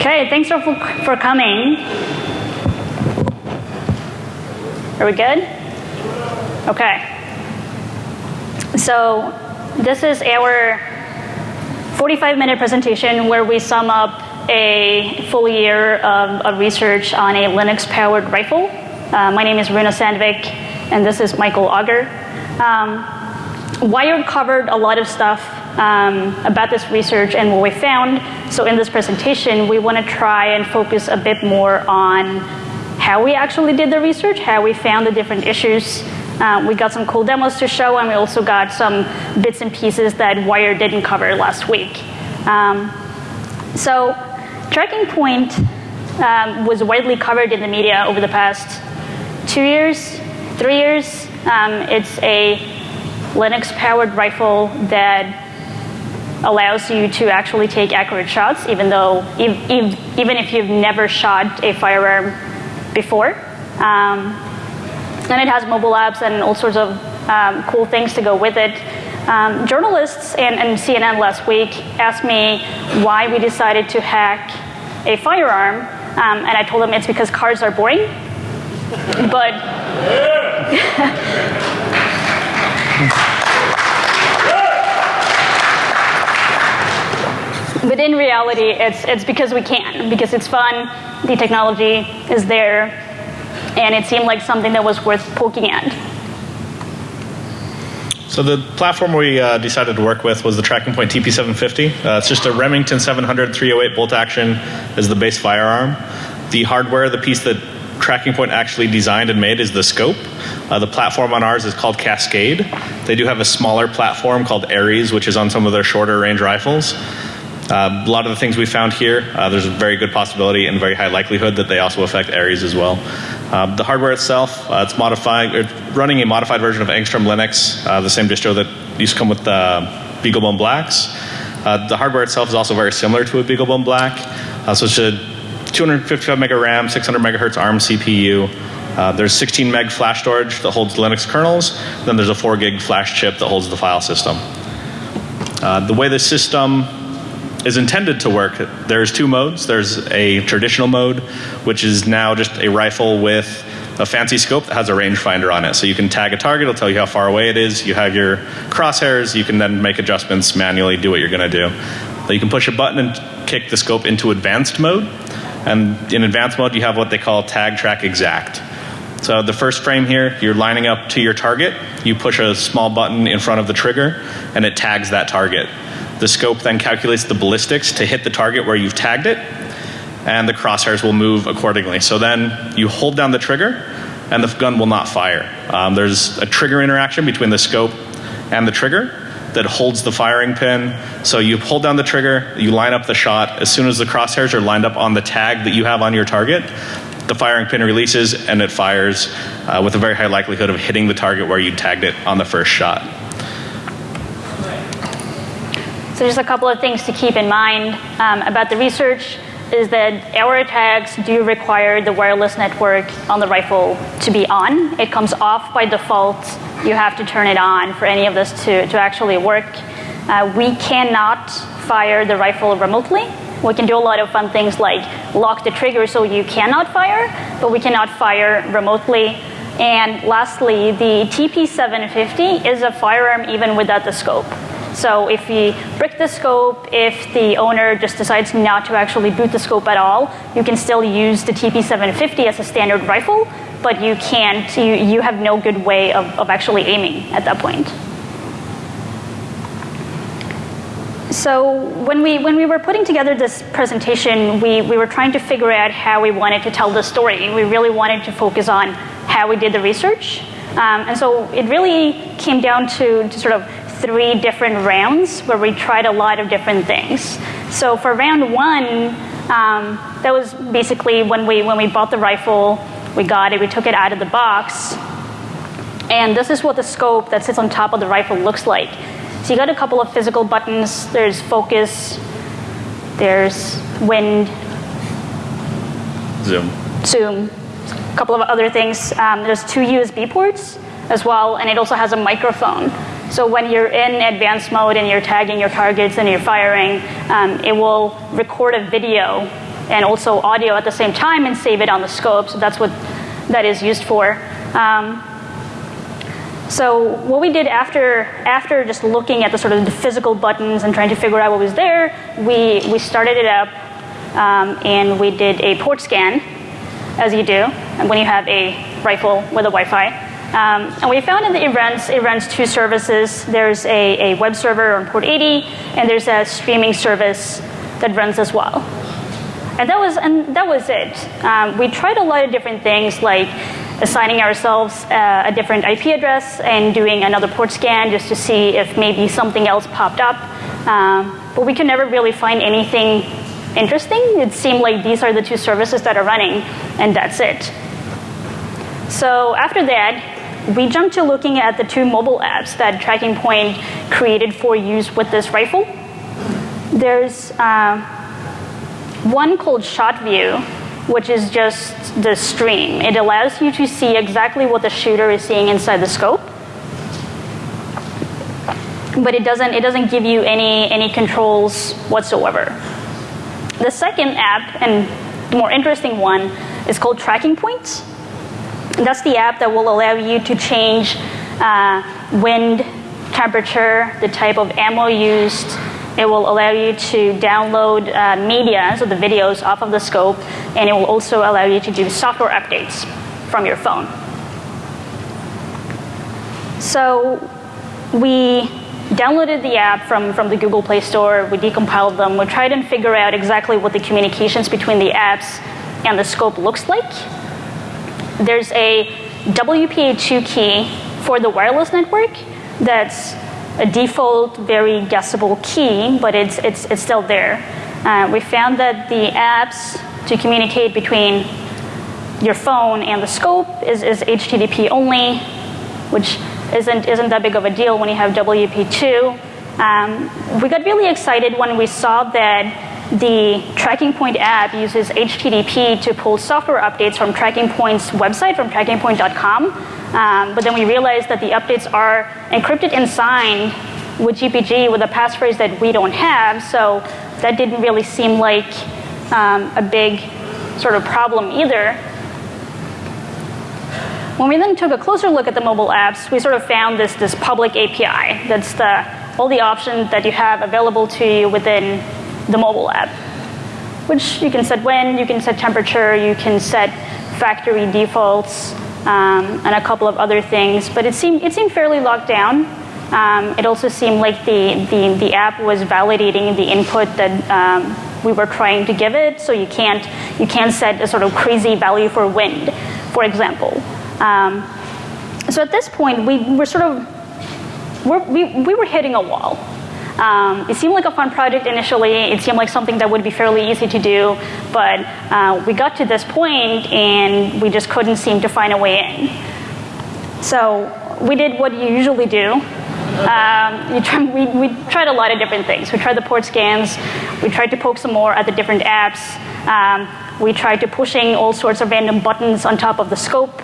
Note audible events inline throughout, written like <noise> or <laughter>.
Okay, thanks for, for coming. Are we good? Okay. So this is our 45 minute presentation where we sum up a full year of, of research on a Linux powered rifle. Uh, my name is Runa Sandvik, and this is Michael Auger. Um, Wired covered a lot of stuff um, about this research and what we found. So in this presentation, we want to try and focus a bit more on how we actually did the research, how we found the different issues. Uh, we got some cool demos to show, and we also got some bits and pieces that Wired didn't cover last week. Um, so Tracking Point um, was widely covered in the media over the past two years, three years. Um, it's a Linux powered rifle that allows you to actually take accurate shots, even though, even if you've never shot a firearm before. Um, and it has mobile apps and all sorts of um, cool things to go with it. Um, journalists and, and, CNN last week asked me why we decided to hack a firearm, um, and I told them it's because cars are boring. But <laughs> But in reality, it's, it's because we can, because it's fun, the technology is there, and it seemed like something that was worth poking at. So the platform we uh, decided to work with was the Tracking Point TP750. Uh, it's just a Remington 700 308 bolt action as the base firearm. The hardware, the piece that Tracking Point actually designed and made is the scope. Uh, the platform on ours is called Cascade. They do have a smaller platform called Ares, which is on some of their shorter range rifles. Uh, a lot of the things we found here, uh, there's a very good possibility and very high likelihood that they also affect Ares as well. Uh, the hardware itself, uh, it's modifying, it's running a modified version of Angstrom Linux, uh, the same distro that used to come with the BeagleBone Blacks. Uh, the hardware itself is also very similar to a BeagleBone Black. so it's a 255 mega RAM, 600 megahertz ARM CPU. Uh, there's 16 meg flash storage that holds Linux kernels. Then there's a 4 gig flash chip that holds the file system. Uh, the way the system is intended to work, there's two modes. There's a traditional mode, which is now just a rifle with a fancy scope that has a rangefinder on it. So you can tag a target, it'll tell you how far away it is. You have your crosshairs, you can then make adjustments manually, do what you're going to do. So you can push a button and kick the scope into advanced mode. And in advanced mode, you have what they call tag track exact. So the first frame here, you're lining up to your target. You push a small button in front of the trigger, and it tags that target. The scope then calculates the ballistics to hit the target where you've tagged it, and the crosshairs will move accordingly. So then you hold down the trigger, and the gun will not fire. Um, there's a trigger interaction between the scope and the trigger that holds the firing pin. So you hold down the trigger, you line up the shot. As soon as the crosshairs are lined up on the tag that you have on your target, the firing pin releases and it fires uh, with a very high likelihood of hitting the target where you tagged it on the first shot. So just a couple of things to keep in mind um, about the research is that our attacks do require the wireless network on the rifle to be on. It comes off by default. You have to turn it on for any of this to, to actually work. Uh, we cannot fire the rifle remotely. We can do a lot of fun things like lock the trigger so you cannot fire, but we cannot fire remotely. And lastly, the TP750 is a firearm even without the scope. So if we brick the scope, if the owner just decides not to actually boot the scope at all, you can still use the TP750 as a standard rifle, but you can't, you, you have no good way of, of actually aiming at that point. So when we, when we were putting together this presentation, we, we were trying to figure out how we wanted to tell the story. We really wanted to focus on how we did the research. Um, and so it really came down to, to sort of three different rounds where we tried a lot of different things. So for round one, um, that was basically when we, when we bought the rifle, we got it, we took it out of the box. And this is what the scope that sits on top of the rifle looks like. So you got a couple of physical buttons. There's focus, there's wind, zoom, zoom, a couple of other things. Um, there's two USB ports as well, and it also has a microphone. So when you're in advanced mode and you're tagging your targets and you're firing, um, it will record a video and also audio at the same time and save it on the scope. So that's what that is used for. Um, so what we did after after just looking at the sort of the physical buttons and trying to figure out what was there, we we started it up um, and we did a port scan, as you do when you have a rifle with a Wi-Fi. Um, and we found that it runs it runs two services. There's a, a web server on port 80, and there's a streaming service that runs as well. And that was and that was it. Um, we tried a lot of different things like assigning ourselves uh, a different IP address and doing another port scan just to see if maybe something else popped up. Um, but we could never really find anything interesting. It seemed like these are the two services that are running, and that's it. So after that, we jumped to looking at the two mobile apps that Tracking Point created for use with this rifle. There's uh, one called ShotView, which is just the stream. It allows you to see exactly what the shooter is seeing inside the scope. But it doesn't, it doesn't give you any, any controls whatsoever. The second app, and the more interesting one, is called Tracking Points. That's the app that will allow you to change uh, wind, temperature, the type of ammo used, it will allow you to download uh, media, so the videos off of the scope, and it will also allow you to do software updates from your phone. So we downloaded the app from, from the Google Play Store, we decompiled them, we tried and figure out exactly what the communications between the apps and the scope looks like. There's a WPA2 key for the wireless network that's a default, very guessable key, but it's, it's, it's still there. Uh, we found that the apps to communicate between your phone and the scope is, is HTTP only, which isn't, isn't that big of a deal when you have WP2. Um, we got really excited when we saw that the Tracking Point app uses HTTP to pull software updates from Tracking Point's website, from trackingpoint.com. Um, but then we realized that the updates are encrypted and signed with GPG with a passphrase that we don't have, so that didn't really seem like um, a big sort of problem either. When we then took a closer look at the mobile apps, we sort of found this, this public API. That's the, all the options that you have available to you within the mobile app, which you can set when, you can set temperature, you can set factory defaults, um, and a couple of other things. But it seemed, it seemed fairly locked down. Um, it also seemed like the, the, the app was validating the input that um, we were trying to give it. So you can't, you can't set a sort of crazy value for wind, for example. Um, so at this point, we were sort of, we're, we, we were hitting a wall. Um, it seemed like a fun project initially. It seemed like something that would be fairly easy to do, but uh, we got to this point and we just couldn't seem to find a way in. So we did what you usually do. Um, try, <laughs> we, we tried a lot of different things. We tried the port scans. We tried to poke some more at the different apps. Um, we tried to pushing all sorts of random buttons on top of the scope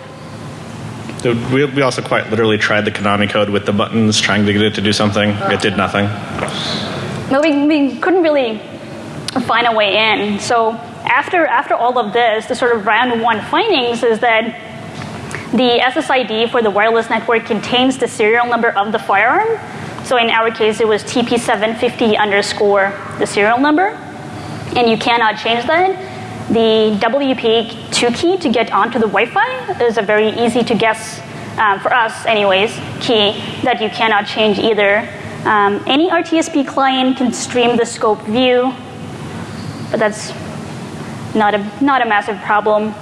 we, we also quite literally tried the Konami code with the buttons, trying to get it to do something. It did oh. nothing. No, we, we couldn't really find a way in. So after after all of this, the sort of round one findings is that the SSID for the wireless network contains the serial number of the firearm. So in our case, it was TP750 underscore the serial number, and you cannot change that. The WP2 key to get onto the Wi-Fi is a very easy to guess, um, for us anyways, key that you cannot change either. Um, any RTSP client can stream the scope view, but that's not a, not a massive problem.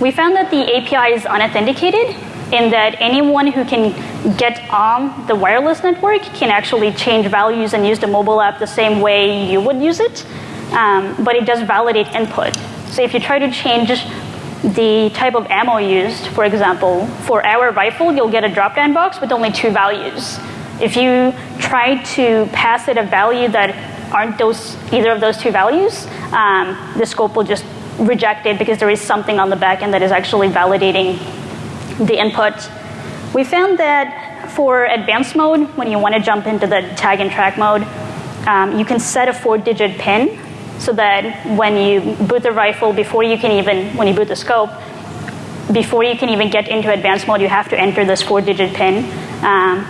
We found that the API is unauthenticated in that anyone who can get on the wireless network can actually change values and use the mobile app the same way you would use it um, but it does validate input. So if you try to change the type of ammo used, for example, for our rifle, you'll get a drop-down box with only two values. If you try to pass it a value that aren't those either of those two values, um, the scope will just reject it because there is something on the back end that is actually validating the input. We found that for advanced mode, when you want to jump into the tag and track mode, um, you can set a four-digit PIN so that when you boot the rifle, before you can even, when you boot the scope, before you can even get into advanced mode, you have to enter this four digit pin. Um,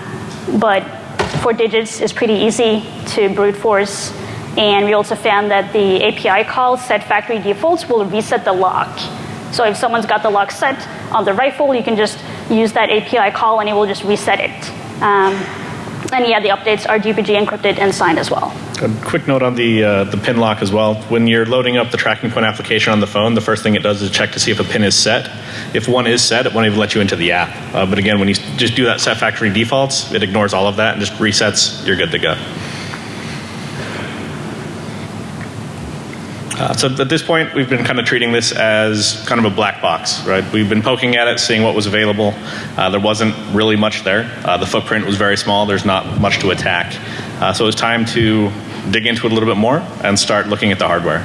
but four digits is pretty easy to brute force. And we also found that the API call set factory defaults will reset the lock. So if someone's got the lock set on the rifle, you can just use that API call and it will just reset it. Um, and yeah, the updates are GPG encrypted and signed as well. A quick note on the uh, the pin lock as well. When you're loading up the tracking point application on the phone, the first thing it does is check to see if a pin is set. If one is set, it won't even let you into the app. Uh, but again, when you just do that set factory defaults, it ignores all of that and just resets. You're good to go. Uh, so at this point, we've been kind of treating this as kind of a black box, right? We've been poking at it, seeing what was available. Uh, there wasn't really much there. Uh, the footprint was very small. There's not much to attack. Uh, so it was time to dig into it a little bit more and start looking at the hardware.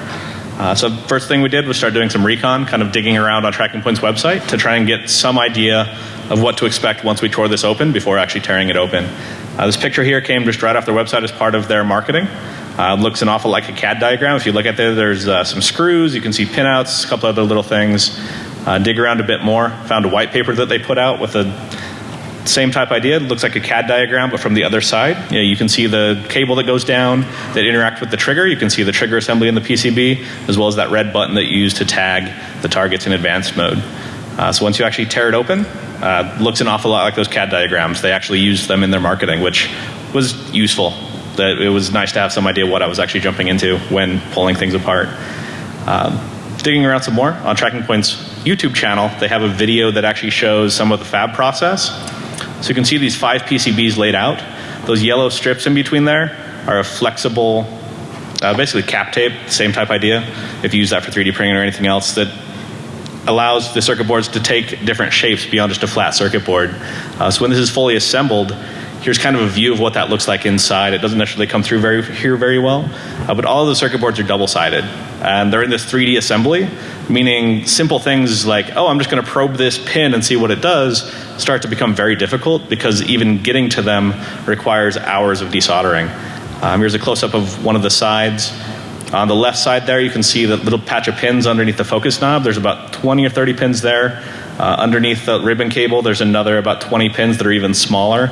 Uh, so the first thing we did was start doing some recon, kind of digging around on Tracking Point's website to try and get some idea of what to expect once we tore this open before actually tearing it open. Uh, this picture here came just right off their website as part of their marketing. Uh, looks an awful like a CAD diagram. If you look at there, there's uh, some screws. You can see pinouts, a couple other little things. Uh, dig around a bit more. Found a white paper that they put out with a same type idea. It looks like a CAD diagram, but from the other side. You, know, you can see the cable that goes down that interacts with the trigger. You can see the trigger assembly in the PCB, as well as that red button that you use to tag the targets in advanced mode. Uh, so once you actually tear it open, uh, looks an awful lot like those CAD diagrams. They actually used them in their marketing, which was useful that it was nice to have some idea what I was actually jumping into when pulling things apart. Um, digging around some more on Tracking Point's YouTube channel, they have a video that actually shows some of the fab process. So you can see these five PCBs laid out. Those yellow strips in between there are a flexible, uh, basically cap tape, same type idea. If you use that for 3D printing or anything else that allows the circuit boards to take different shapes beyond just a flat circuit board. Uh, so when this is fully assembled, Here's kind of a view of what that looks like inside. It doesn't necessarily come through very, here very well, uh, but all of the circuit boards are double-sided. And they're in this 3D assembly, meaning simple things like, oh, I'm just going to probe this pin and see what it does, start to become very difficult because even getting to them requires hours of desoldering. Um, here's a close-up of one of the sides. On the left side there, you can see the little patch of pins underneath the focus knob. There's about 20 or 30 pins there. Uh, underneath the ribbon cable, there's another about 20 pins that are even smaller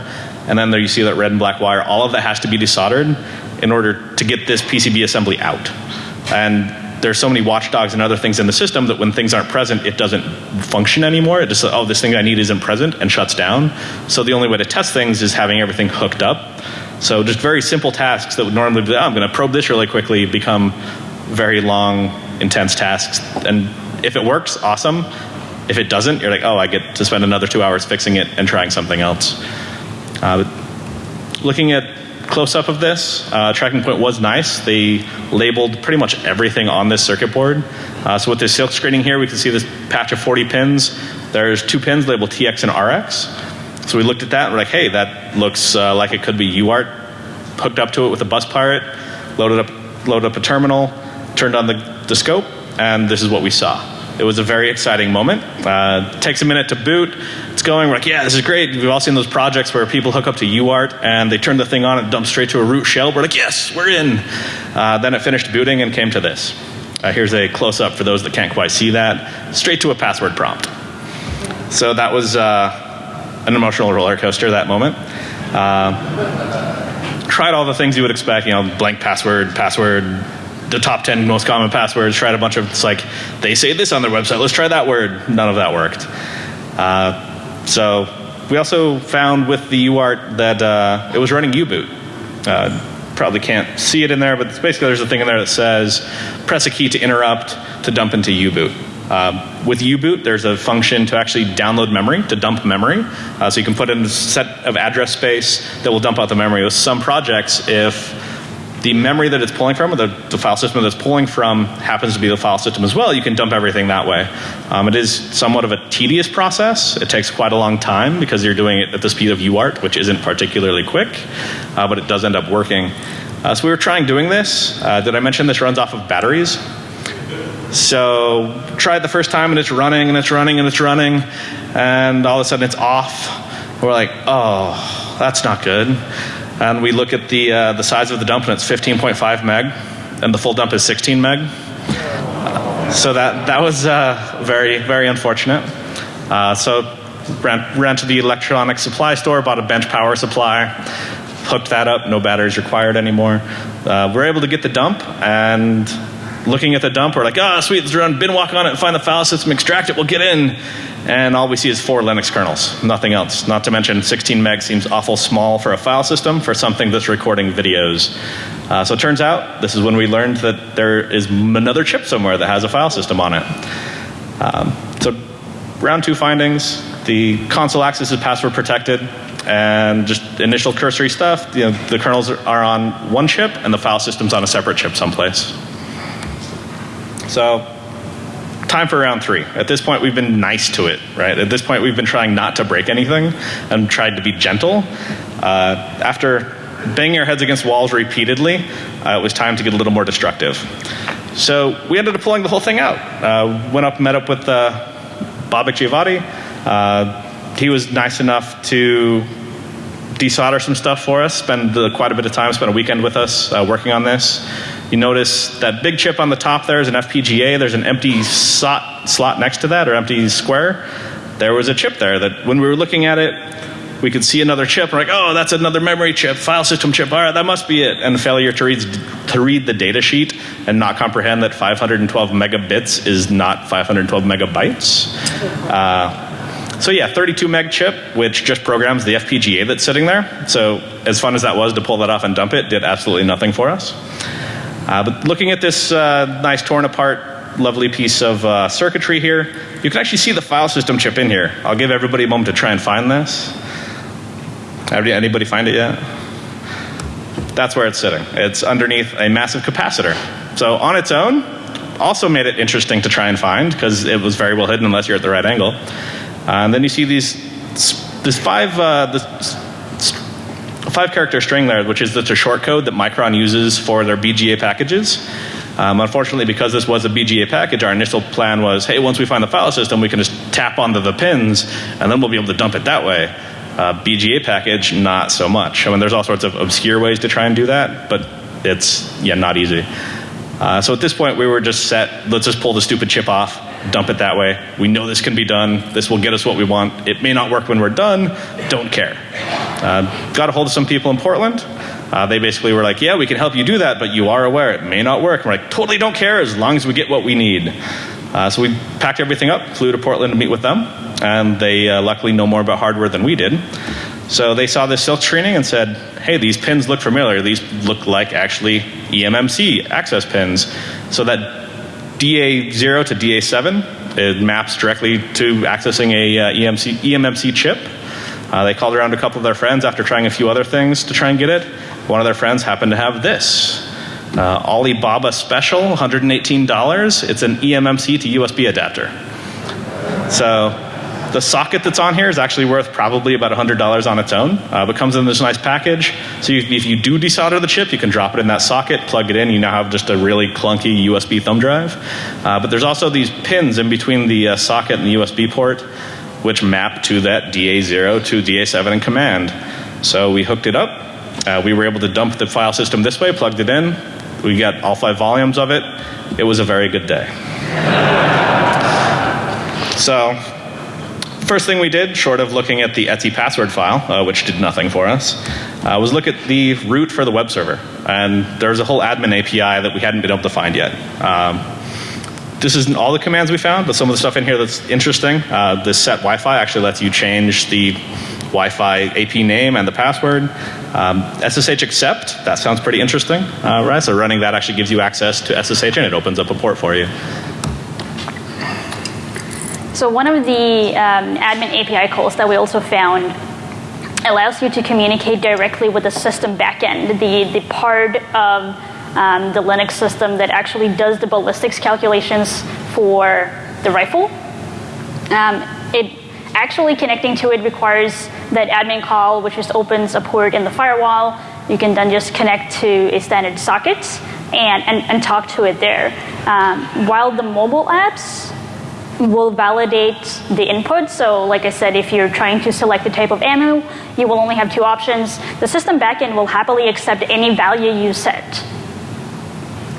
and then there you see that red and black wire. All of that has to be desoldered in order to get this PCB assembly out. And there's so many watchdogs and other things in the system that when things aren't present, it doesn't function anymore. It just, oh, this thing I need isn't present and shuts down. So the only way to test things is having everything hooked up. So just very simple tasks that would normally be, oh, I'm going to probe this really quickly, become very long, intense tasks. And if it works, awesome. If it doesn't, you're like, oh, I get to spend another two hours fixing it and trying something else. Uh, looking at close-up of this, uh, tracking point was nice. They labeled pretty much everything on this circuit board. Uh, so with this silk screening here, we can see this patch of 40 pins. There's two pins labeled TX and RX. So we looked at that and we're like, hey, that looks uh, like it could be UART. Hooked up to it with a bus pirate, loaded up, loaded up a terminal, turned on the, the scope, and this is what we saw. It was a very exciting moment. Uh, takes a minute to boot. It's going. We're like, yeah, this is great. We've all seen those projects where people hook up to UART and they turn the thing on and dump straight to a root shell. We're like, yes, we're in. Uh, then it finished booting and came to this. Uh, here's a close up for those that can't quite see that. Straight to a password prompt. So that was uh, an emotional roller coaster that moment. Uh, tried all the things you would expect, you know, blank password, password, the top 10 most common passwords, tried a bunch of, it's like, they say this on their website, let's try that word. None of that worked. Uh, so we also found with the UART that uh, it was running U-boot. Uh, probably can't see it in there, but basically there's a thing in there that says press a key to interrupt to dump into U-boot. Uh, with U-boot, there's a function to actually download memory, to dump memory. Uh, so you can put in a set of address space that will dump out the memory. With some projects, if the memory that it's pulling from, or the, the, file system that it's pulling from happens to be the file system as well, you can dump everything that way. Um, it is somewhat of a tedious process. It takes quite a long time because you're doing it at the speed of UART, which isn't particularly quick, uh, but it does end up working. Uh, so we were trying doing this. Uh, did I mention this runs off of batteries? So tried the first time and it's running and it's running and it's running and all of a sudden it's off. We're like, oh, that's not good and we look at the, uh, the size of the dump and it's 15.5 meg. and the full dump is 16 meg. So that, that was uh, very, very unfortunate. Uh, so ran, ran to the electronic supply store, bought a bench power supply, hooked that up, no batteries required anymore. Uh, we're able to get the dump, and looking at the dump, we're like, ah, oh, sweet, let's run bin walk on it and find the file system, extract it, we'll get in. And all we see is four Linux kernels, nothing else. Not to mention 16 meg seems awful small for a file system for something that's recording videos. Uh, so it turns out, this is when we learned that there is another chip somewhere that has a file system on it. Um, so round two findings, the console access is password protected and just initial cursory stuff. You know, the kernels are on one chip and the file system's on a separate chip someplace. So time for round three. At this point, we've been nice to it, right? At this point, we've been trying not to break anything and tried to be gentle. Uh, after banging our heads against walls repeatedly, uh, it was time to get a little more destructive. So we ended up pulling the whole thing out. Uh, went up, met up with uh, Babak Giavati. Uh, he was nice enough to desolder some stuff for us, spend quite a bit of time, spend a weekend with us uh, working on this. You notice that big chip on the top there is an FPGA. There's an empty slot, slot next to that, or empty square. There was a chip there that when we were looking at it, we could see another chip. We're like, oh, that's another memory chip, file system chip. All right, that must be it. And failure to read, to read the data sheet and not comprehend that 512 megabits is not 512 megabytes. Uh, so yeah, 32 meg chip, which just programs the FPGA that's sitting there. So as fun as that was to pull that off and dump it, did absolutely nothing for us. Uh, but looking at this uh, nice torn apart, lovely piece of uh, circuitry here, you can actually see the file system chip in here. I'll give everybody a moment to try and find this. Anybody find it yet? That's where it's sitting. It's underneath a massive capacitor. So on its own, also made it interesting to try and find because it was very well hidden unless you're at the right angle. Uh, and then you see these, this five, uh, this five character string there, which is just a short code that Micron uses for their BGA packages. Um, unfortunately, because this was a BGA package, our initial plan was, hey, once we find the file system, we can just tap onto the pins, and then we'll be able to dump it that way. Uh, BGA package, not so much. I mean, there's all sorts of obscure ways to try and do that, but it's, yeah, not easy. Uh, so at this point, we were just set, let's just pull the stupid chip off, dump it that way. We know this can be done. This will get us what we want. It may not work when we're done. Don't care. Uh, got a hold of some people in Portland. Uh, they basically were like, yeah, we can help you do that, but you are aware it may not work. And we're like, totally don't care as long as we get what we need. Uh, so we packed everything up, flew to Portland to meet with them, and they uh, luckily know more about hardware than we did. So they saw this silk screening and said, hey, these pins look familiar. These look like actually eMMC access pins. So that DA0 to DA7. It maps directly to accessing a uh, EMC, eMMC chip. Uh, they called around a couple of their friends after trying a few other things to try and get it. One of their friends happened to have this. Uh, Alibaba Special, $118. It's an eMMC to USB adapter. So the socket that's on here is actually worth probably about $100 on its own, uh, but comes in this nice package. So you, if you do desolder the chip, you can drop it in that socket, plug it in, you now have just a really clunky USB thumb drive. Uh, but there's also these pins in between the uh, socket and the USB port, which map to that DA0 to DA7 in command. So we hooked it up. Uh, we were able to dump the file system this way, plugged it in. We got all five volumes of it. It was a very good day. <laughs> so First thing we did, short of looking at the Etsy password file, uh, which did nothing for us, uh, was look at the root for the web server. And there's a whole admin API that we hadn't been able to find yet. Um, this isn't all the commands we found, but some of the stuff in here that's interesting. Uh, this set Wi-Fi actually lets you change the Wi-Fi AP name and the password. Um, SSH accept, that sounds pretty interesting, uh, right? So running that actually gives you access to SSH and it opens up a port for you. So one of the um, admin API calls that we also found allows you to communicate directly with the system backend, the, the part of um, the Linux system that actually does the ballistics calculations for the rifle. Um, it actually connecting to it requires that admin call, which just opens a port in the firewall. You can then just connect to a standard socket and, and, and talk to it there. Um, while the mobile apps will validate the input. So like I said, if you're trying to select the type of ammo, you will only have two options. The system backend will happily accept any value you set.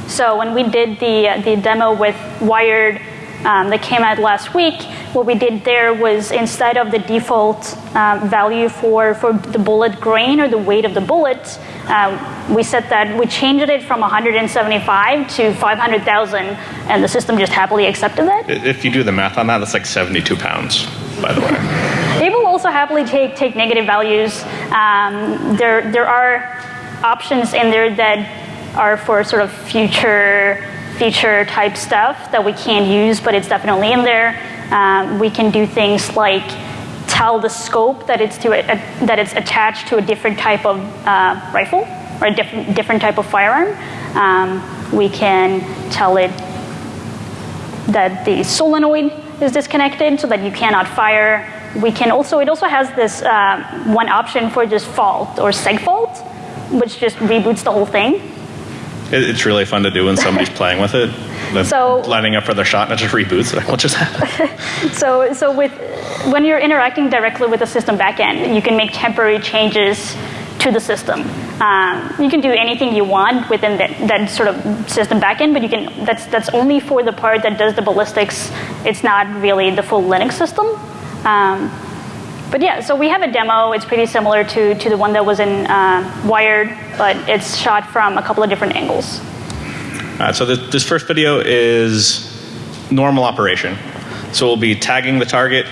So when we did the, uh, the demo with Wired um, that came out last week, what we did there was instead of the default um, value for, for the bullet grain or the weight of the bullet, uh, we set that, we changed it from 175 to 500,000, and the system just happily accepted that. If you do the math on that, that's like 72 pounds, by the way. It will also happily take, take negative values. Um, there, there are options in there that are for sort of future feature type stuff that we can't use, but it's definitely in there. Um, we can do things like tell the scope that it's to a, a, that it's attached to a different type of uh, rifle or a different different type of firearm. Um, we can tell it that the solenoid is disconnected so that you cannot fire. We can also it also has this uh, one option for just fault or seg fault, which just reboots the whole thing. It's really fun to do when somebody's <laughs> playing with it. So lining up for their shot and it just reboots. Like, what just happened? <laughs> so, so with when you're interacting directly with the system backend, you can make temporary changes to the system. Um, you can do anything you want within that, that sort of system backend, but you can that's that's only for the part that does the ballistics. It's not really the full Linux system. Um, but yeah, so we have a demo. It's pretty similar to, to the one that was in uh, Wired, but it's shot from a couple of different angles. Uh, so this, this first video is normal operation. So we'll be tagging the target,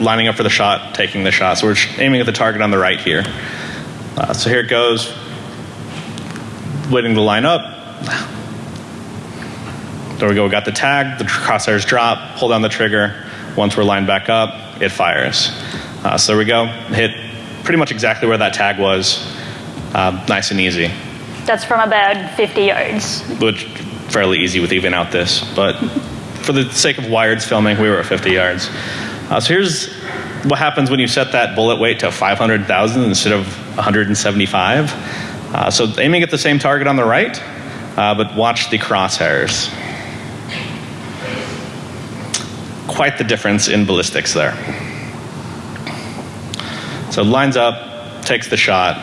lining up for the shot, taking the shot. So we're aiming at the target on the right here. Uh, so here it goes. Waiting to line up. There we go. We got the tag. The crosshairs drop. Pull down the trigger. Once we're lined back up, it fires. Uh, so there we go. Hit pretty much exactly where that tag was. Uh, nice and easy. That's from about 50 yards. Which fairly easy with even out this, but <laughs> for the sake of wired filming, we were at 50 yards. Uh, so here's what happens when you set that bullet weight to 500,000 instead of 175. Uh, so aiming at the same target on the right, uh, but watch the crosshairs. Quite the difference in ballistics there. So lines up, takes the shot,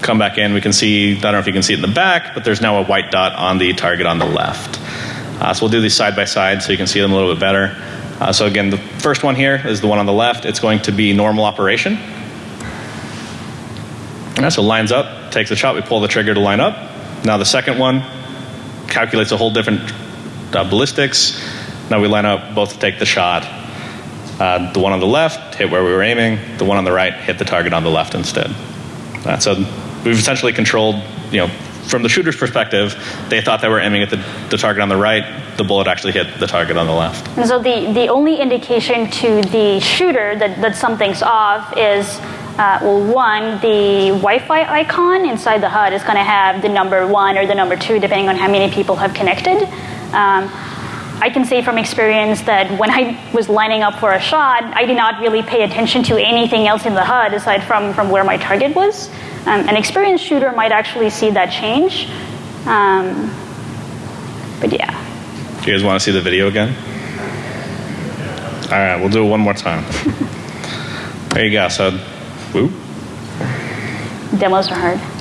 come back in. We can see, I don't know if you can see it in the back, but there's now a white dot on the target on the left. Uh, so we'll do these side by side so you can see them a little bit better. Uh, so again, the first one here is the one on the left. It's going to be normal operation. Right, so lines up, takes the shot, we pull the trigger to line up. Now the second one calculates a whole different uh, ballistics. Now we line up both to take the shot. Uh, the one on the left hit where we were aiming. The one on the right hit the target on the left instead. Uh, so we've essentially controlled, you know, from the shooter's perspective, they thought they were aiming at the, the target on the right. The bullet actually hit the target on the left. And so the, the only indication to the shooter that, that something's off is uh, well, one, the Wi-Fi icon inside the HUD is going to have the number one or the number two, depending on how many people have connected. Um, I can say from experience that when I was lining up for a shot, I did not really pay attention to anything else in the HUD aside from, from where my target was. Um, an experienced shooter might actually see that change. Um, but yeah. Do you guys want to see the video again? All right, we'll do it one more time. <laughs> there you go. So, whoop. Demos are hard.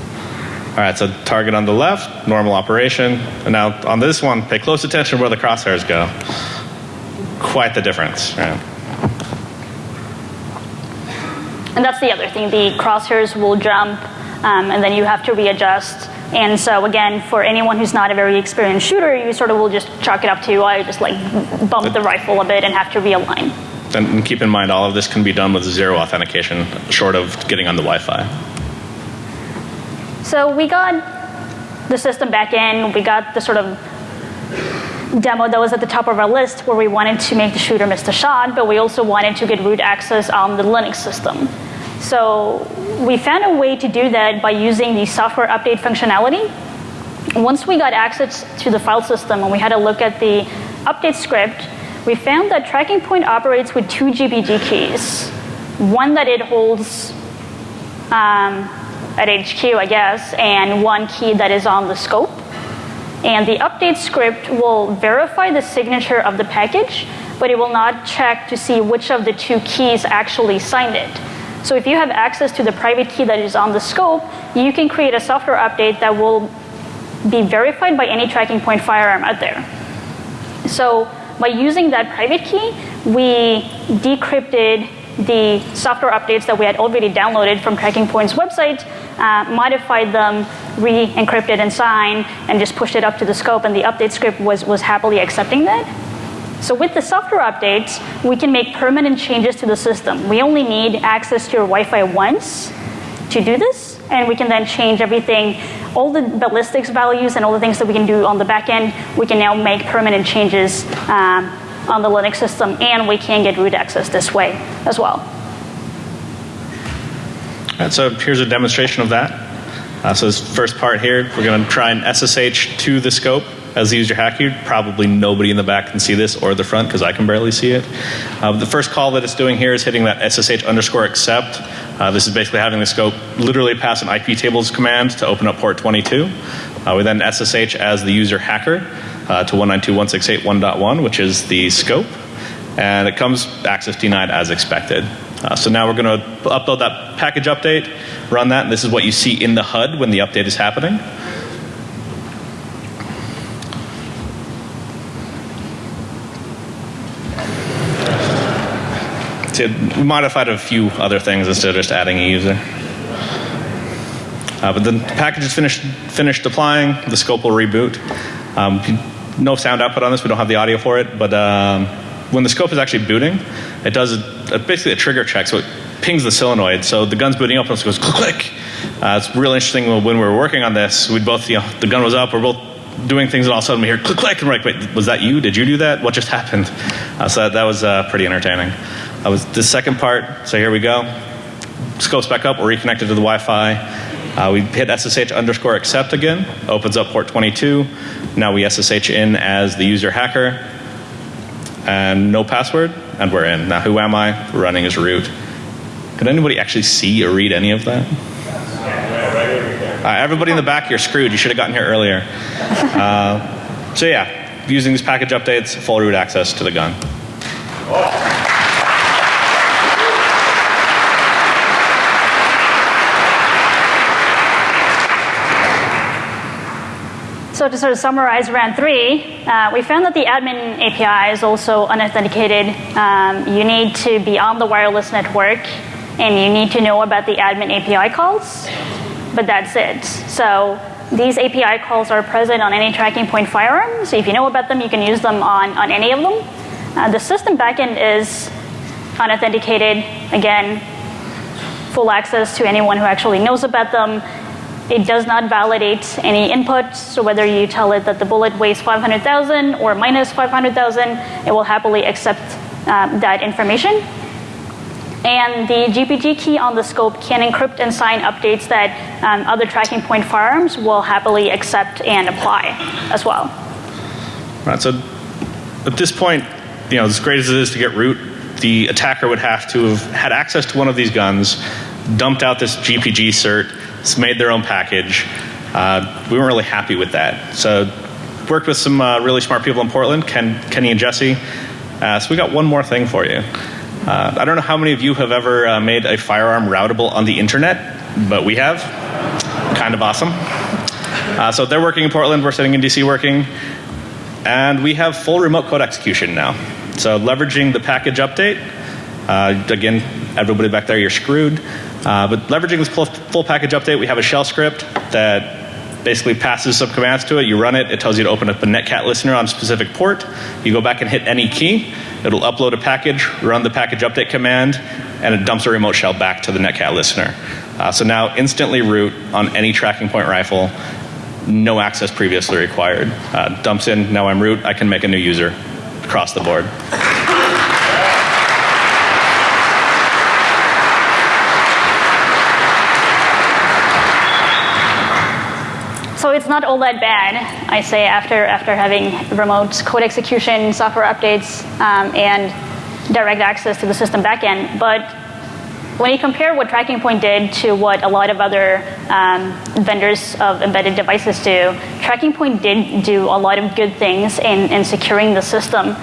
All right, so target on the left, normal operation. And now on this one, pay close attention where the crosshairs go. Quite the difference, right? And that's the other thing. The crosshairs will jump, um, and then you have to readjust. And so again, for anyone who's not a very experienced shooter, you sort of will just chalk it up to I just like bump the rifle a bit and have to realign. And keep in mind, all of this can be done with zero authentication, short of getting on the Wi-Fi. So we got the system back in. We got the sort of demo that was at the top of our list where we wanted to make the shooter miss the shot, but we also wanted to get root access on the Linux system. So we found a way to do that by using the software update functionality. Once we got access to the file system and we had a look at the update script, we found that tracking point operates with two GPG keys. One that it holds um, at HQ, I guess, and one key that is on the scope. And the update script will verify the signature of the package, but it will not check to see which of the two keys actually signed it. So if you have access to the private key that is on the scope, you can create a software update that will be verified by any tracking point firearm out there. So by using that private key, we decrypted the software updates that we had already downloaded from Tracking Point's website, uh, modified them, re-encrypted and signed, and just pushed it up to the scope, and the update script was, was happily accepting that. So with the software updates, we can make permanent changes to the system. We only need access to your Wi-Fi once to do this, and we can then change everything, all the ballistics values and all the things that we can do on the back end, we can now make permanent changes um, on the Linux system, and we can get root access this way as well. And so here's a demonstration of that. Uh, so this first part here, we're going to try and SSH to the scope as the user hacker. Probably nobody in the back can see this or the front because I can barely see it. Uh, the first call that it's doing here is hitting that SSH underscore accept. Uh, this is basically having the scope literally pass an IP tables command to open up port 22. Uh, we then SSH as the user hacker uh, to 192.168.1.1, which is the scope. And it comes access denied as expected. Uh, so now we're going to upload that package update, run that, and this is what you see in the HUD when the update is happening. We modified a few other things instead of just adding a user. Uh, but the package is finished, finished deploying, the scope will reboot. Um, no sound output on this, we don't have the audio for it, but um, when the scope is actually booting, it does a, a, basically a trigger check, so it pings the solenoid. So the gun's booting up and it goes click, click. Uh, it's real interesting when we were working on this, we'd both, you know, the gun was up, we're both doing things and all of a sudden we hear click, click, and we're like, wait, was that you? Did you do that? What just happened? Uh, so that, that was uh, pretty entertaining. That was the second part, so here we go. Scopes back up, we're reconnected to the Wi-Fi. Uh, we hit SSH underscore accept again, opens up port 22. Now we SSH in as the user hacker, and no password, and we're in. Now who am I? Running as root. Could anybody actually see or read any of that? Uh, everybody in the back, you're screwed. You should have gotten here earlier. Uh, so yeah, using these package updates, full root access to the gun. So to sort of summarize round three, uh, we found that the admin API is also unauthenticated. Um, you need to be on the wireless network, and you need to know about the admin API calls, but that's it. So these API calls are present on any tracking point firearm, so if you know about them, you can use them on, on any of them. Uh, the system backend is unauthenticated. Again, full access to anyone who actually knows about them. It does not validate any input, so whether you tell it that the bullet weighs 500,000 or minus 500,000, it will happily accept um, that information. And the GPG key on the scope can encrypt and sign updates that um, other tracking point firearms will happily accept and apply as well. Right, so at this point, you know, as great as it is to get root, the attacker would have to have had access to one of these guns, dumped out this GPG cert, made their own package. Uh, we weren't really happy with that. So worked with some uh, really smart people in Portland, Ken, Kenny and Jesse. Uh, so we got one more thing for you. Uh, I don't know how many of you have ever uh, made a firearm routable on the internet, but we have. Kind of awesome. Uh, so they're working in Portland, we're sitting in DC working, and we have full remote code execution now. So leveraging the package update, again, everybody back there, you're screwed. Uh, but leveraging this full, package update, we have a shell script that basically passes some commands to it. You run it, it tells you to open up a netcat listener on a specific port. You go back and hit any key, it'll upload a package, run the package update command, and it dumps a remote shell back to the netcat listener. Uh, so now instantly root on any tracking point rifle, no access previously required. Uh, dumps in, now I'm root, I can make a new user across the board. It's not all that bad, I say, after, after having remote code execution, software updates, um, and direct access to the system backend. But when you compare what Tracking Point did to what a lot of other um, vendors of embedded devices do, Tracking Point did do a lot of good things in, in securing the system.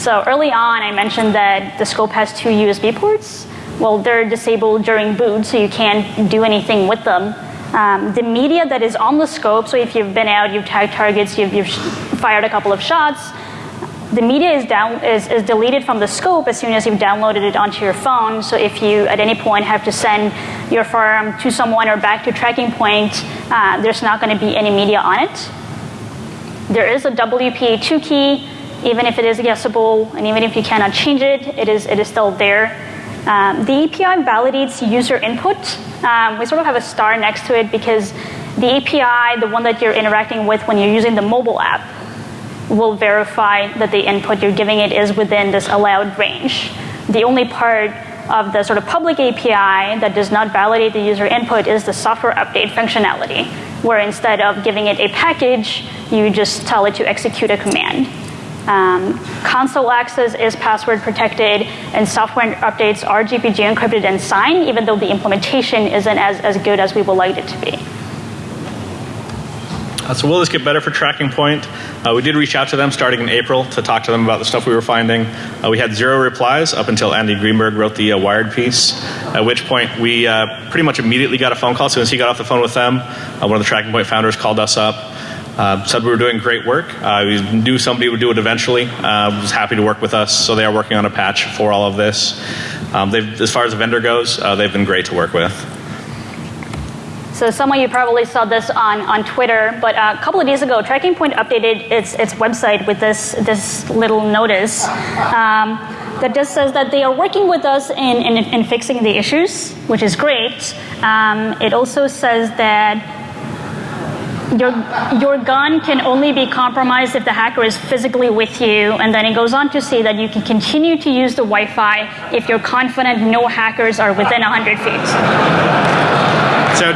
So early on, I mentioned that the scope has two USB ports. Well, they're disabled during boot, so you can't do anything with them. Um, the media that is on the scope, so if you've been out, you've tagged targets, you've, you've fired a couple of shots, the media is, down, is, is, deleted from the scope as soon as you've downloaded it onto your phone. So if you at any point have to send your firearm to someone or back to tracking point, uh, there's not going to be any media on it. There is a WPA2 key, even if it is guessable, and even if you cannot change it, it is, it is still there. Um, the API validates user input. Um, we sort of have a star next to it because the API, the one that you're interacting with when you're using the mobile app, will verify that the input you're giving it is within this allowed range. The only part of the sort of public API that does not validate the user input is the software update functionality, where instead of giving it a package, you just tell it to execute a command. Um, console access is password protected, and software updates are GPG encrypted and signed, even though the implementation isn't as, as good as we would like it to be. Uh, so will this get better for Tracking Point? Uh, we did reach out to them starting in April to talk to them about the stuff we were finding. Uh, we had zero replies up until Andy Greenberg wrote the uh, Wired piece, at which point we uh, pretty much immediately got a phone call. As soon as he got off the phone with them, uh, one of the Tracking Point founders called us up. Said we were doing great work. we knew somebody would do it eventually. was happy to work with us, so they are working on a patch for all of this. Um, as far as the vendor goes, they've been great to work with. So some of you probably saw this on, on Twitter, but uh, a couple of days ago, Tracking Point updated its, its website with this, this little notice um, that just says that they are working with us in, in, in fixing the issues, which is great. Um, it also says that your, your gun can only be compromised if the hacker is physically with you. And then it goes on to say that you can continue to use the Wi Fi if you're confident no hackers are within 100 feet. So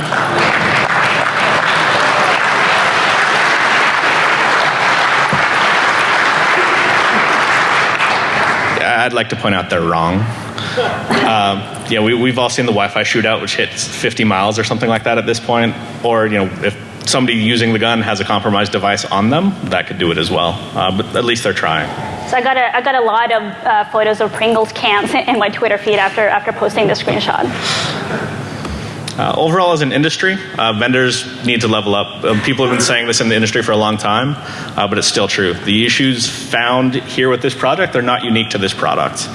I'd like to point out they're wrong. Um, yeah, we, have all seen the Wi-Fi shootout, which hits 50 miles or something like that at this point. Or you know, if somebody using the gun has a compromised device on them, that could do it as well. Uh, but at least they're trying. So I got a, I got a lot of uh, photos of Pringles cans <laughs> in my Twitter feed after after posting the screenshot. Uh, overall, as an industry, uh, vendors need to level up. Uh, people have been saying this in the industry for a long time, uh, but it's still true. The issues found here with this project are not unique to this product.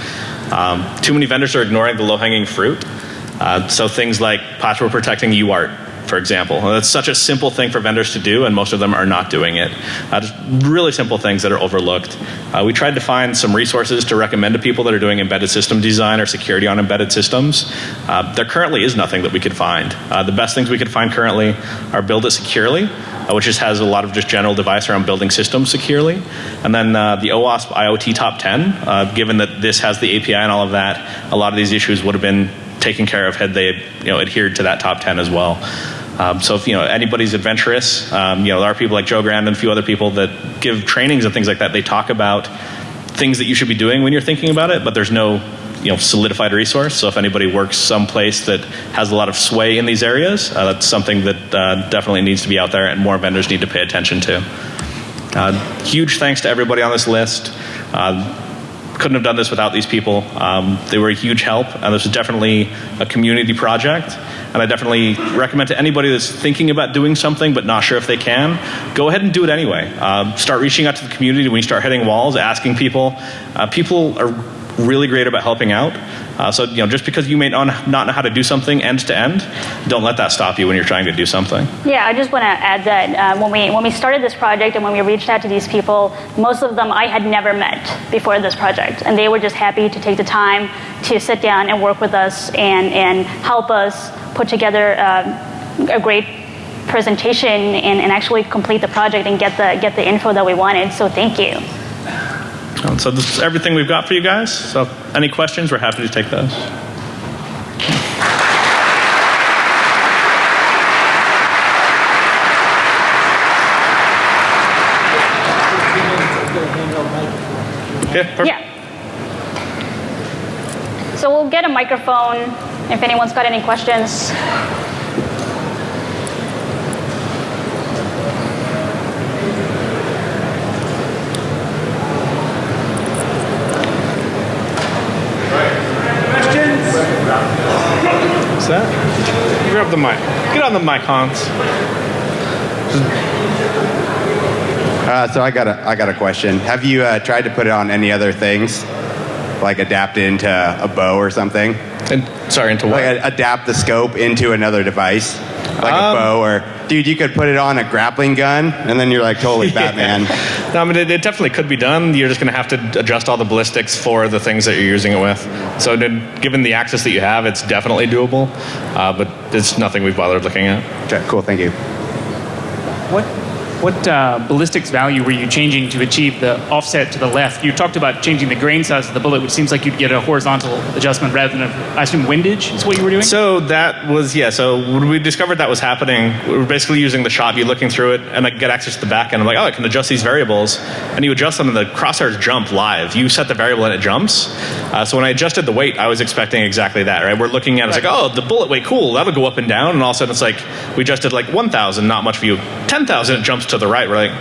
Um, too many vendors are ignoring the low-hanging fruit. Uh, so things like password protecting UART for example. That's such a simple thing for vendors to do, and most of them are not doing it. Uh, just really simple things that are overlooked. Uh, we tried to find some resources to recommend to people that are doing embedded system design or security on embedded systems. Uh, there currently is nothing that we could find. Uh, the best things we could find currently are Build It Securely, uh, which just has a lot of just general advice around building systems securely. And then uh, the OWASP IoT Top 10, given that this has the API and all of that, a lot of these issues would have been taken care of had they you know adhered to that top 10 as well. Um, so if you know anybody's adventurous, um, you know there are people like Joe Grand and a few other people that give trainings and things like that. They talk about things that you should be doing when you're thinking about it, but there's no you know solidified resource. So if anybody works someplace that has a lot of sway in these areas, uh, that's something that uh, definitely needs to be out there, and more vendors need to pay attention to. Uh, huge thanks to everybody on this list. Couldn't have done this without these people. Um, they were a huge help, and this is definitely a community project. And I definitely recommend to anybody that's thinking about doing something but not sure if they can, go ahead and do it anyway. Uh, start reaching out to the community when you start hitting walls, asking people. Uh, people are really great about helping out. Uh, so you know, just because you may not know how to do something end to end, don't let that stop you when you're trying to do something. Yeah, I just want to add that uh, when we when we started this project and when we reached out to these people, most of them I had never met before this project, and they were just happy to take the time to sit down and work with us and and help us put together uh, a great presentation and, and actually complete the project and get the get the info that we wanted. So thank you. So this is everything we've got for you guys. So any questions, we're happy to take those. Yeah, perfect. Yeah. So we'll get a microphone if anyone's got any questions. What's that? You grab the mic. Get on the mic, Hans. Uh, so I got a I got a question. Have you uh, tried to put it on any other things, like adapt it into a bow or something? And sorry, into what? Like a, adapt the scope into another device, like Um, a bow or dude, you could put it on a grappling gun, and then you're like totally <laughs> Batman. No, I mean, it, it definitely could be done. You're just going to have to adjust all the ballistics for the things that you're using it with. So, then, given the access that you have, it's definitely doable, uh, but it's nothing we've bothered looking at. Okay, cool, thank you. What what uh, ballistics value were you changing to achieve the offset to the left? You talked about changing the grain size of the bullet, which seems like you'd get a horizontal adjustment rather than, a, I assume, windage is what you were doing? So that was yeah. So when we discovered that was happening, we were basically using the shot view, looking through it, and I get access to the back end. I'm like, oh, I can adjust these variables, and you adjust them, and the crosshairs jump live. You set the variable, and it jumps. Uh, so when I adjusted the weight, I was expecting exactly that. Right? We're looking at it, it's like, oh, the bullet weight, cool. That'll go up and down, and all of a sudden it's like we adjusted like 1,000, not much view. 10,000, it jumps to the right. We're like,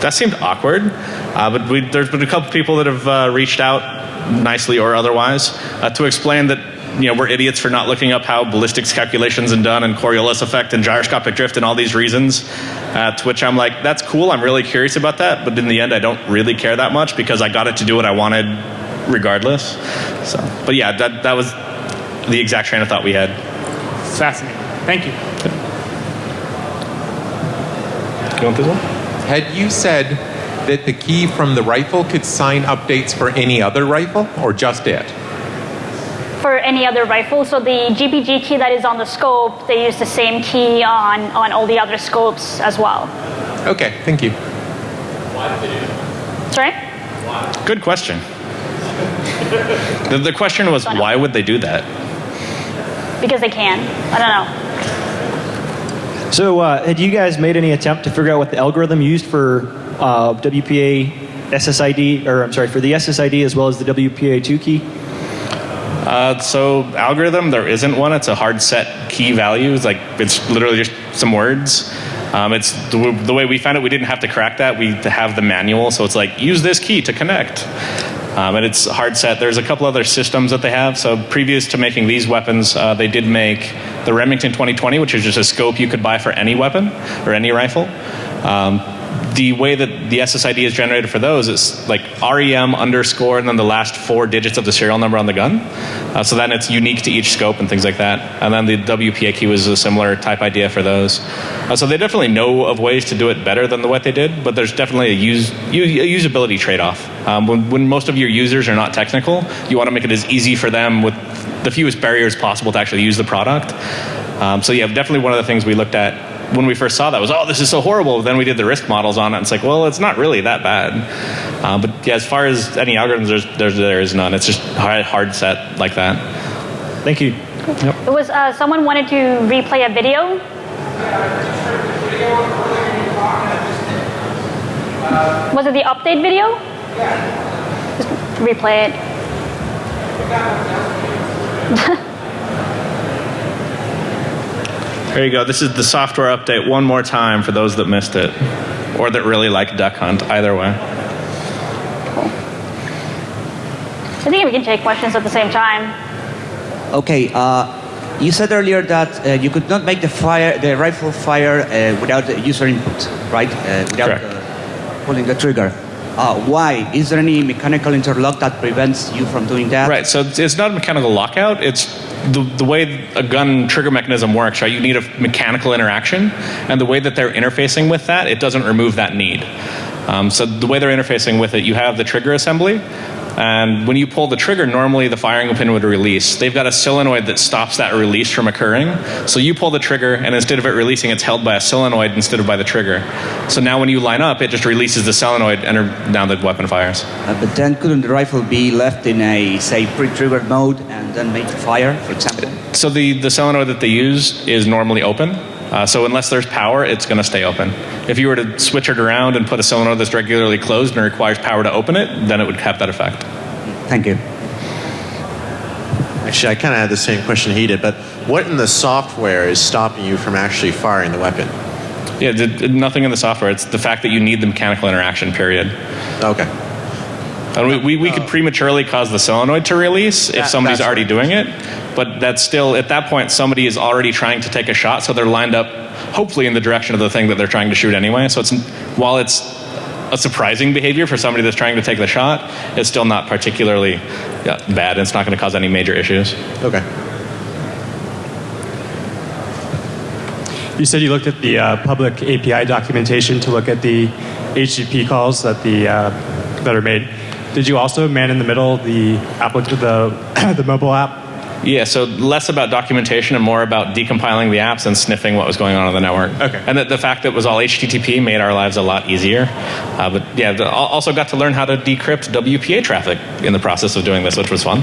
that seemed awkward. Uh, but we, there's been a couple people that have uh, reached out, nicely or otherwise, uh, to explain that you know we're idiots for not looking up how ballistics calculations and done and Coriolis effect and gyroscopic drift and all these reasons. Uh, to which I'm like, that's cool. I'm really curious about that. But in the end, I don't really care that much because I got it to do what I wanted, regardless. So, but yeah, that that was the exact train of thought we had. Fascinating. Thank you. You want this one? Had you said that the key from the rifle could sign updates for any other rifle or just it? For any other rifle, so the GPG key that is on the scope, they use the same key on, on all the other scopes as well. Okay, thank you. Sorry? Good question. the, the question was, why would they do that? Because they can. I don't know. So, uh, had you guys made any attempt to figure out what the algorithm used for uh, WPA SSID, or I'm sorry, for the SSID as well as the WPA2 key? Uh, so algorithm, there isn't one. It's a hard set key value. It's like it's literally just some words. Um, it's the, the way we found it. We didn't have to crack that. We have the manual, so it's like use this key to connect. Um, and it's hard set. There's a couple other systems that they have. So previous to making these weapons, uh, they did make the Remington 2020, which is just a scope you could buy for any weapon or any rifle. Um, the way that the SSID is generated for those is like REM underscore and then the last four digits of the serial number on the gun. Uh, so then it's unique to each scope and things like that. And then the WPA key was a similar type idea for those. Uh, so they definitely know of ways to do it better than the what they did, but there's definitely a, use, a usability trade off. Um, when, when most of your users are not technical, you want to make it as easy for them with the fewest barriers possible to actually use the product. Um, so yeah, definitely one of the things we looked at when we first saw that was, oh, this is so horrible. Then we did the risk models on it, and it's like, well, it's not really that bad. Uh, but yeah, as far as any algorithms, there's, there's there is none. It's just hard, set like that. Thank you. It was uh, someone wanted to replay a video. Was it the update video? Just replay it. <laughs> There you go. This is the software update one more time for those that missed it, or that really like Duck Hunt. Either way. Cool. I think we can take questions at the same time. Okay, uh, you said earlier that uh, you could not make the fire, the rifle fire uh, without the user input, right? Uh, without Correct. uh, pulling the trigger. Uh, why? Is there any mechanical interlock that prevents you from doing that? Right. So it's not a mechanical lockout. It's the, the way a gun trigger mechanism works, right? You need a mechanical interaction, and the way that they're interfacing with that, it doesn't remove that need. Um, so the way they're interfacing with it, you have the trigger assembly, and when you pull the trigger, normally the firing pin would release. They've got a solenoid that stops that release from occurring. So you pull the trigger, and instead of it releasing, it's held by a solenoid instead of by the trigger. So now when you line up, it just releases the solenoid, and now the weapon fires. Uh, but then couldn't the rifle be left in a, say, pre-triggered mode and then made to fire, for example? So the, the solenoid that they use is normally open. Uh, so unless there's power, it's going to stay open. If you were to switch it around and put a solenoid that's regularly closed and requires power to open it, then it would have that effect. Thank you. Actually, I kind of had the same question he did, but what in the software is stopping you from actually firing the weapon? Yeah, the, the- nothing in the software. It's the fact that you need the mechanical interaction. Period. Okay. And we, we, we could prematurely cause the solenoid to release if That- somebody's already right. doing it. But that's still, at that point, somebody is already trying to take a shot, so they're lined up, hopefully, in the direction of the thing that they're trying to shoot anyway. So it's, while it's a surprising behavior for somebody that's trying to take the shot, it's still not particularly yeah, bad. It's not going to cause any major issues. Okay. You said you looked at the uh, public API documentation to look at the HTTP calls that the uh, that are made. Did you also man in the middle the applic- the <coughs> the mobile app? Yeah, so less about documentation and more about decompiling the apps and sniffing what was going on on the network. Okay. And the, the fact that it was all HTTP made our lives a lot easier. Uh, but yeah, the, also got to learn how to decrypt WPA traffic in the process of doing this, which was fun.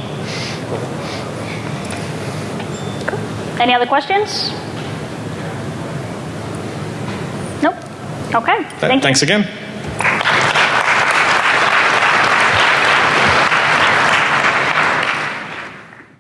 Any other questions? Nope. Okay. Th- Thank you. thanks again.